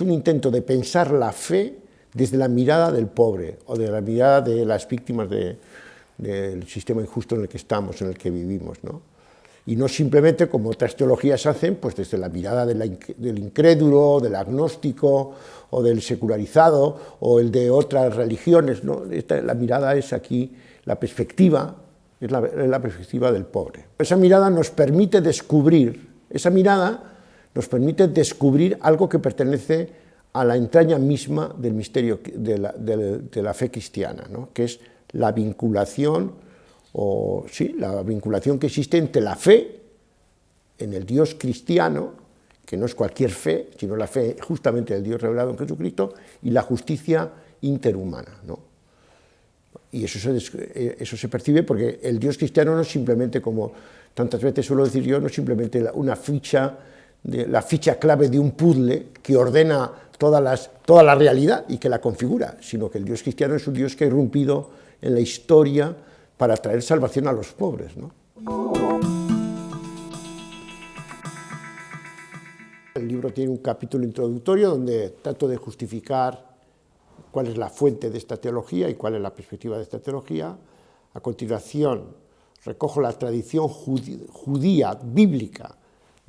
es un intento de pensar la fe desde la mirada del pobre o de la mirada de las víctimas del sistema injusto en el que estamos, en el que vivimos. ¿no? Y no simplemente, como otras teologías hacen, pues desde la mirada del incrédulo, del agnóstico, o del secularizado, o el de otras religiones. ¿no? la mirada es aquí, la perspectiva, es la, es la perspectiva del pobre. Esa mirada nos permite descubrir, esa mirada nos permite descubrir algo que pertenece a la entraña misma del misterio de la, de la fe cristiana, ¿no? que es la vinculación, o sí, la vinculación que existe entre la fe en el Dios cristiano, que no es cualquier fe, sino la fe justamente del Dios revelado en Jesucristo, y la justicia interhumana. ¿no? Y eso se, eh, eso se percibe porque el Dios cristiano no es simplemente, como tantas veces suelo decir yo, no es simplemente una ficha, de, la ficha clave de un puzzle que ordena todas las, toda la realidad y que la configura, sino que el Dios cristiano es un Dios que ha irrumpido en la historia para traer salvación a los pobres. ¿no? El libro tiene un capítulo introductorio donde trato de justificar cuál es la fuente de esta teología y cuál es la perspectiva de esta teología. A continuación, recojo la tradición judía, bíblica,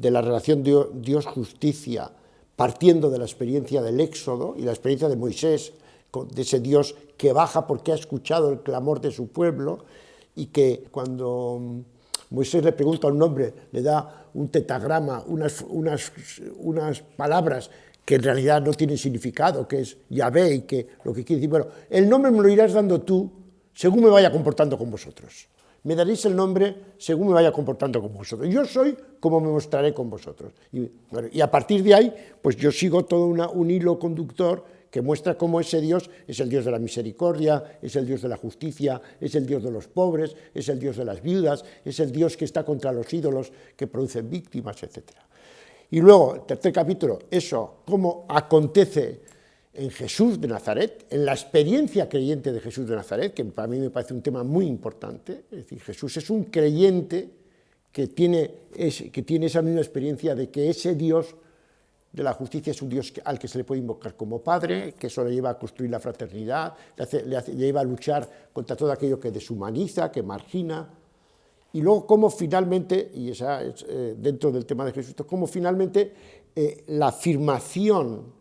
de la relación Dios-justicia, partiendo de la experiencia del Éxodo y la experiencia de Moisés, de ese Dios que baja porque ha escuchado el clamor de su pueblo y que cuando Moisés le pregunta un hombre, le da un tetagrama, unas, unas, unas palabras que en realidad no tiene significado, que es Yahvé y que lo que quiere decir, bueno, el nombre me lo irás dando tú según me vaya comportando con vosotros. Me daréis el nombre según me vaya comportando con vosotros. Yo soy como me mostraré con vosotros. Y, a partir de ahí, pues yo sigo todo un hilo conductor que muestra cómo ese Dios es el Dios de la misericordia, es el Dios de la justicia, es el Dios de los pobres, es el Dios de las viudas, es el Dios que está contra los ídolos que producen víctimas, etcétera. Y luego, tercer capítulo, eso, cómo acontece en Jesús de Nazaret, en la experiencia creyente de Jesús de Nazaret, que para mí me parece un tema muy importante, es decir, Jesús es un creyente que tiene, que tiene esa misma experiencia de que ese Dios de la justicia es un Dios al que se le puede invocar como Padre, que eso le lleva a construir la fraternidad, le, le lleva a luchar contra todo aquello que deshumaniza, que margina, y luego cómo finalmente, y esa es eh, dentro del tema de Jesús, cómo finalmente eh, la afirmación,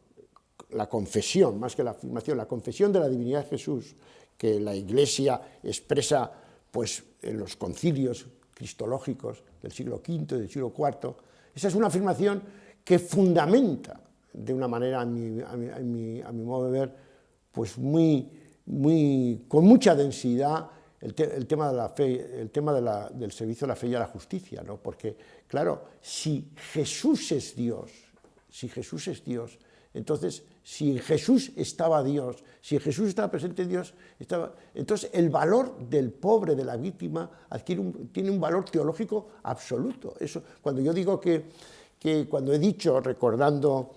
la confesión, más que la afirmación, la confesión de la divinidad de Jesús, que la Iglesia expresa pues, en los concilios cristológicos del siglo V y del siglo IV, esa es una afirmación que fundamenta de una manera, a mi, a mi, a mi modo de ver, pues muy, muy, con mucha densidad, el, tema, de la fe, el tema del servicio a la fe y a la justicia, ¿no? porque, claro, si Jesús es Dios, si Jesús es Dios, entonces, si Jesús estaba Dios, si Jesús estaba presente Dios, entonces el valor del pobre, de la víctima, adquiere tiene un valor teológico absoluto. Eso, cuando yo digo que, que, cuando he dicho, recordando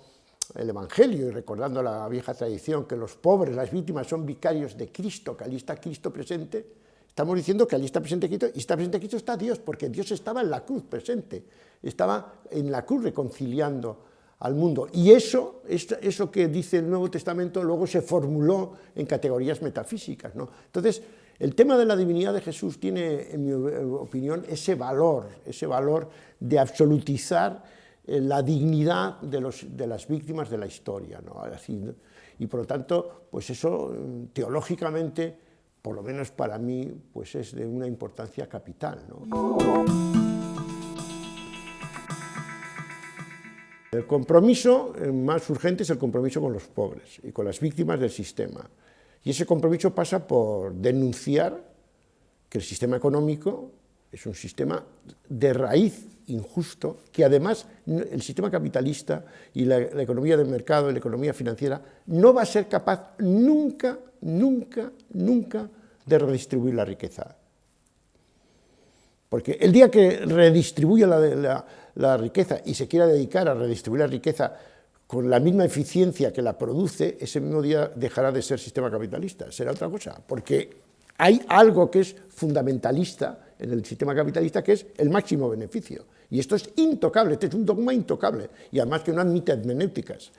el Evangelio y recordando la vieja tradición, que los pobres, las víctimas son vicarios de Cristo, que allí está Cristo presente, Estamos diciendo que allí está presente Cristo, y está presente Cristo está Dios, porque Dios estaba en la cruz presente, estaba en la cruz reconciliando al mundo. Y eso, eso que dice el Nuevo Testamento luego se formuló en categorías metafísicas. ¿no? Entonces, el tema de la divinidad de Jesús tiene, en mi opinión, ese valor, ese valor de absolutizar eh, la dignidad de, los, de las víctimas de la historia. ¿no? Así, y por lo tanto, pues eso mm, teológicamente por lo menos para mí, pues es de una importancia capital. El compromiso más urgente es el compromiso con los pobres y con las víctimas del sistema. Y ese compromiso pasa por denunciar que el sistema económico es un sistema de raíz injusto, que además el sistema capitalista y la, economía del mercado, la economía financiera, no va a ser capaz nunca nunca, nunca de redistribuir la riqueza. Porque el día que redistribuya la, riqueza y se quiera dedicar a redistribuir la riqueza con la misma eficiencia que la produce, ese mismo día dejará de ser sistema capitalista, será otra cosa, porque hay algo que es fundamentalista en el sistema capitalista, que es el máximo beneficio. Y esto es intocable, este es un dogma intocable, y además que no admite hermenéuticas.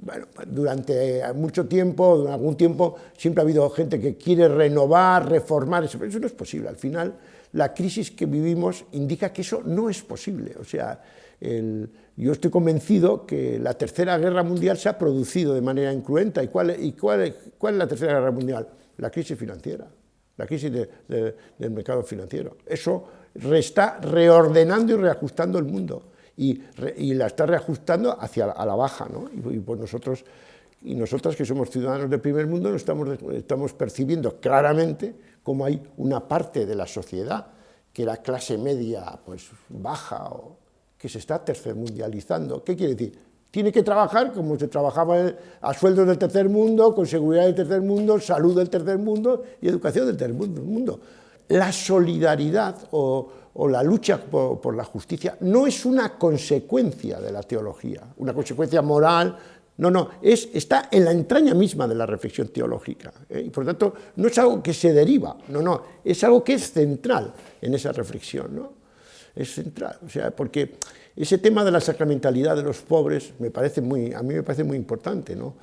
bueno, durante mucho tiempo, durante algún tiempo, siempre ha habido gente que quiere renovar, reformar, pero eso no es posible. Al final, la crisis que vivimos indica que eso no es posible. O sea, yo estoy convencido que la Tercera Guerra Mundial se ha producido de manera incruenta. ¿Y cuál, y cuál, es la Tercera Guerra Mundial? La crisis financiera, la crisis del mercado financiero. Eso está reordenando y reajustando el mundo y, la está reajustando hacia la baja, ¿no? Y, pues nosotros y nosotras que somos ciudadanos del primer mundo estamos percibiendo claramente cómo hay una parte de la sociedad que la clase media pues baja o que se está tercermundializando. ¿Qué quiere decir? Tiene que trabajar como se trabajaba a sueldos del tercer mundo, con seguridad del tercer mundo, salud del tercer mundo y educación del tercer mundo. La solidaridad o, o la lucha por, la justicia no es una consecuencia de la teología, una consecuencia moral, no, no, es, está en la entraña misma de la reflexión teológica, ¿eh? y por lo tanto no es algo que se deriva, no, no, es algo que es central en esa reflexión, ¿no? es central, o sea, porque ese tema de la sacramentalidad de los pobres me parece muy, a mí me parece muy importante, ¿no?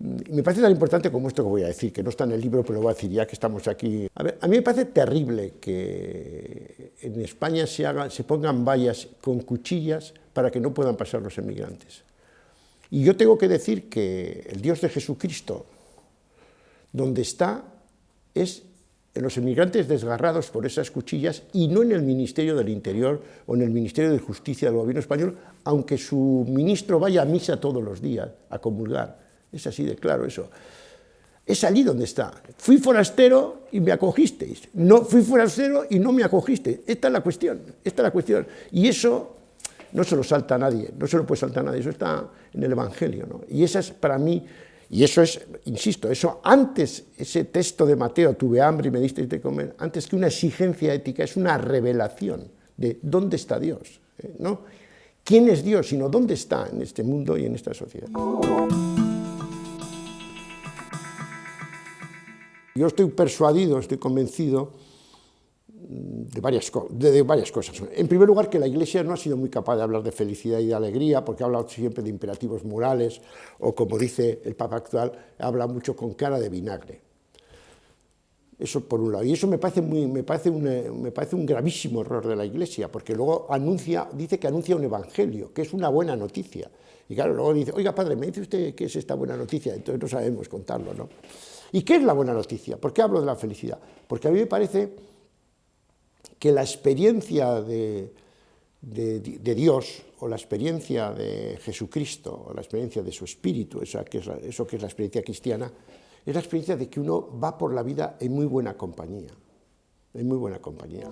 Me parece tan importante como esto que voy a decir, que no está en el libro, pero lo voy a decir ya que estamos aquí. A, mí me parece terrible que en España se, se pongan vallas con cuchillas para que no puedan pasar los emigrantes. Y yo tengo que decir que el Dios de Jesucristo, donde está, es en los emigrantes desgarrados por esas cuchillas y no en el Ministerio del Interior o en el Ministerio de Justicia del gobierno español, aunque su ministro vaya a misa todos los días a comulgar. Es así de claro eso. Es allí donde está. Fui forastero y me acogisteis. No fui forastero y no me acogisteis. Esta es la cuestión. Esta es la cuestión. Y eso no se lo salta a nadie, no se lo puede saltar a nadie. Eso está en el Evangelio. ¿no? Y esa es para mí, y eso es, insisto, eso antes, ese texto de Mateo, tuve hambre y me disteis de comer, antes que una exigencia ética, es una revelación de dónde está Dios. ¿eh? ¿no? ¿Quién es Dios? Sino dónde está en este mundo y en esta sociedad. Yo estoy persuadido, estoy convencido de varias, varias, cosas. En primer lugar, que la Iglesia no ha sido muy capaz de hablar de felicidad y de alegría, porque ha hablado siempre de imperativos morales, o como dice el Papa actual, habla mucho con cara de vinagre. Eso por un lado. Y eso me parece, muy, me parece, un, me parece un gravísimo error de la Iglesia, porque luego anuncia, dice que anuncia un evangelio, que es una buena noticia. Y claro, luego dice, oiga, padre, ¿me dice usted qué es esta buena noticia? Entonces no sabemos contarlo, ¿no? ¿Y qué es la buena noticia? ¿Por qué hablo de la felicidad? Porque a mí me parece que la experiencia de, Dios o la experiencia de Jesucristo o la experiencia de su espíritu, eso que, es la, eso que es la experiencia cristiana, es la experiencia de que uno va por la vida en muy buena compañía, en muy buena compañía.